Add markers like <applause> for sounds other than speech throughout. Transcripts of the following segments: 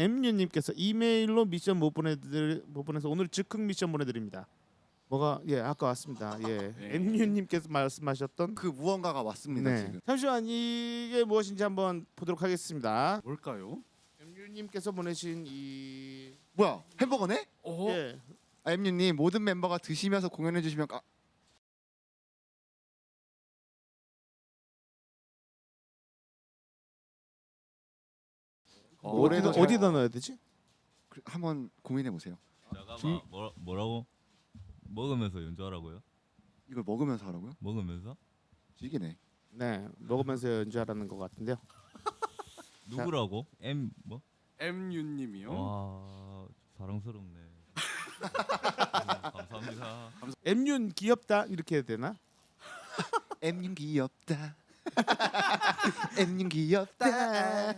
MU님께서 이메일로 미션 못 보내드릴 못 보내서 오늘 즉흥 미션 보내드립니다. 뭐가 예 아까 왔습니다. 예 네. MU님께서 말씀하셨던 그 무언가가 왔습니다 네 지금. 잠시만 이게 무엇인지 한번 보도록 하겠습니다. 뭘까요? MU님께서 보내신 이 뭐야 햄버거네? 어? 예. 아, 엠유님 모든 멤버가 드시면서 공연해 주시면 까... 어, 노래도 어디다 넣어야 되지? 그- 한번 고민해 보세요. 잠깐만 뭐, 뭐라고? 먹으면서 연주하라고요? 이걸 먹으면서 하라고요? 먹으면서? 지기네. 네 먹으면서 연주하라는 것 같은데요. <laughs> 누구라고? M 뭐? MU님이요. 와 사랑스럽네. 음, <laughs> 감사합니다. MU는 귀엽다 이렇게 해야 되나? <laughs> 엠윤 귀엽다. 엠윤 귀엽다.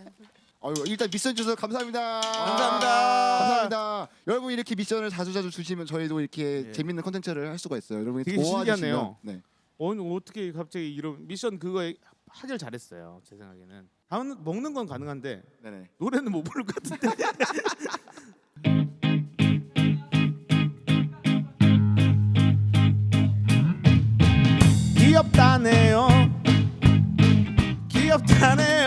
어유 일단 미션 주셔서 감사합니다. 감사합니다. 감사합니다. 여러분 이렇게 미션을 자주 자주 주시면 저희도 이렇게 예. 재밌는 컨텐츠를 할 수가 있어요. 여러분이 되게 도와주시면 신기하네요. 네. 오늘 어떻게 갑자기 이런 미션 그거 하길 잘했어요. 제 생각에는. 다음 먹는 건 가능한데 네네. 노래는 못 부를 것 같은데. <laughs> 귀엽다네요. 귀엽다네요.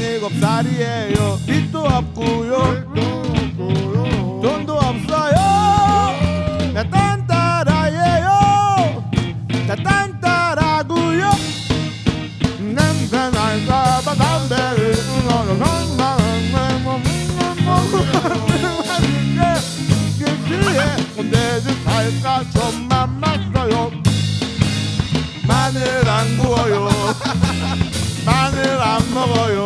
일곱 살이에요. 빚도 없고요. 돈도 없어요. 나 딴따라예요. 나 딴따라고요. 냄새 날까봐 담배를 좀만 마셔요. 마늘 안 구워요. 마늘 안 먹어요.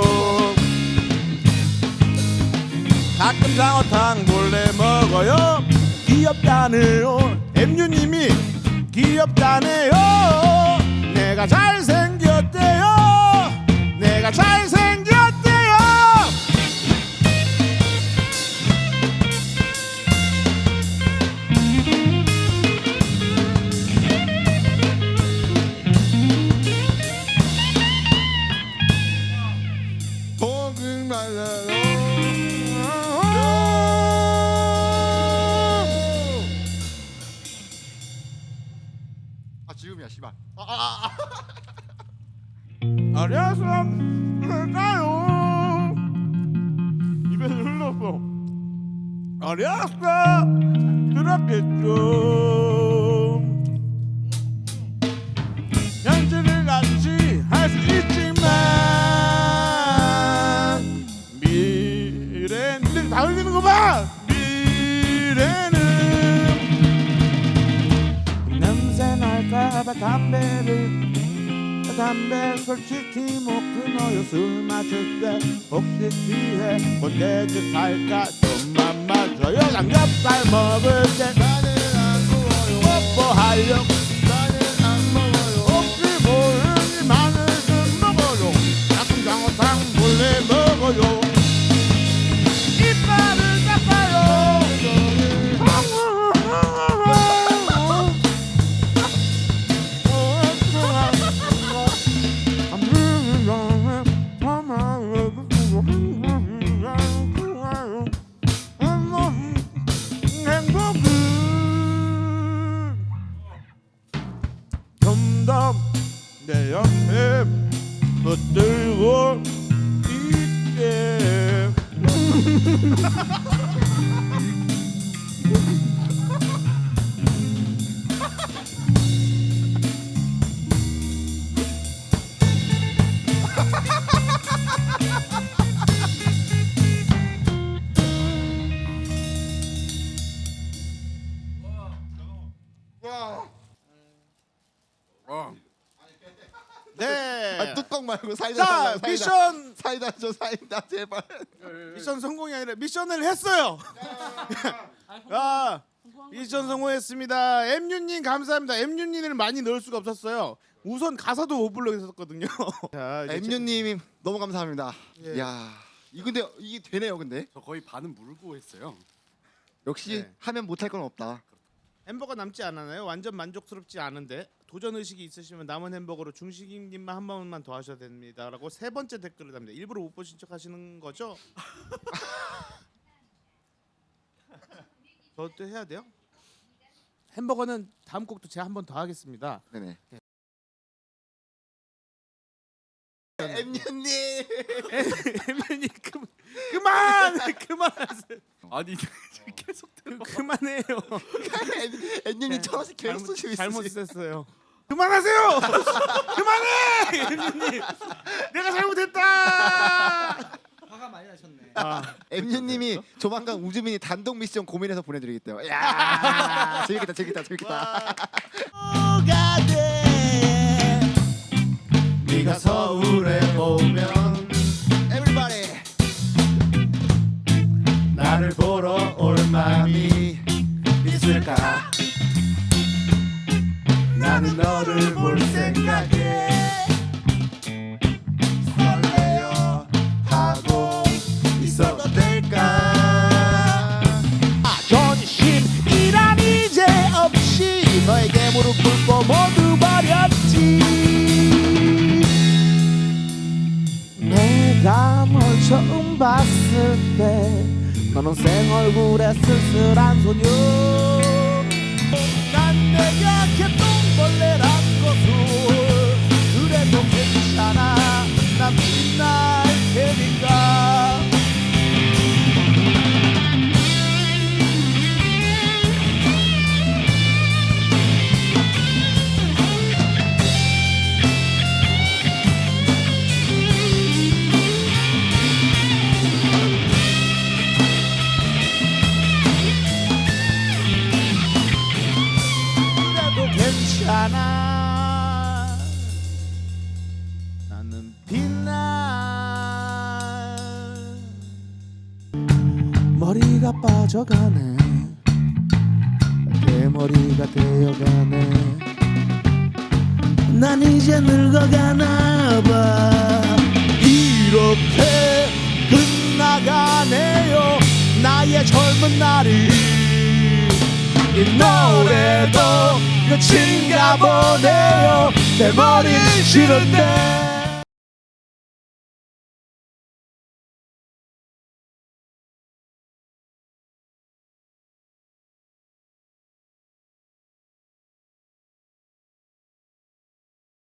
가끔 장어탕 몰래 먹어요. 귀엽다네요. 엠유님이 귀엽다네요. 내가 잘 씨발. 아, 아, 아. 어려서 흘까요 입에서 흘렀어 어려서 그렇겠죠 날까봐 담배를 담배 솔직히 못 끊어요. 술 마실 때 혹시 취해 뭔데짓 할까? 좀만 마셔요. 삼겹살 먹을 때 stop They are here, but they won't eat there 말고 사이다 자 달라고, 사이다. 미션 사이다 줘 사이다 제발. 미션 성공이 아니라 미션을 했어요. <laughs> 아 미션 성공했습니다. 엠유님 감사합니다. 엠유님을 많이 넣을 수가 없었어요. 우선 가사도 못 불러 있었거든요. <laughs> 자, 이제 엠유님이 너무 감사합니다. 예. 야, 이 근데 이게 되네요, 근데 저 거의 반은 물고 했어요. 역시 네. 하면 못할 건 없다. 햄버거 남지 않았나요? 완전 만족스럽지 않은데 도전 의식이 있으시면 남은 햄버거로 중식님만 한 번만 더 하셔야 됩니다라고 세 번째 댓글을 답니다. 일부러 못 보신 척 하시는 거죠? <laughs> 저도 해야 돼요? 햄버거는 다음 곡도 제가 한 번 더 하겠습니다. 네네. 엠유님. 혜민이 그, 그만 그만하세요. 아니 계속 들어. 그, 그만해요. 엠유님 천 원씩 계속 잘못, 쓰시고. 썼어요. 그만하세요. <laughs> 그만해. 내가 잘못했다. 화가 많이 나셨네. 아, 엠유님이 조만간 우주민이 단독 미션 고민해서 보내드리겠대요. 야, <laughs> 재밌겠다, 재밌겠다, 재밌겠다. 뭐가 돼? 네가 서울에 오면 Everybody. 나를 보러 올 마음이 있을까? 나는 너를 볼 생각에 설레어 하고 있어도 될까? 아, 존심이란 이제 없이 너에게 무릎 꿇고 모두 버렸지 내가 널 처음 봤을 때 너는 생 얼굴에 쓸쓸한 소녀 괜찮아. 나는 빛나 머리가 빠져가네. 대머리가 되어가네. 난 이제 늙어가나 봐. 이렇게 끝나가네요. 나의 젊은 날이. 이 노래도 끝인가 보네요. 내 머리 싫은데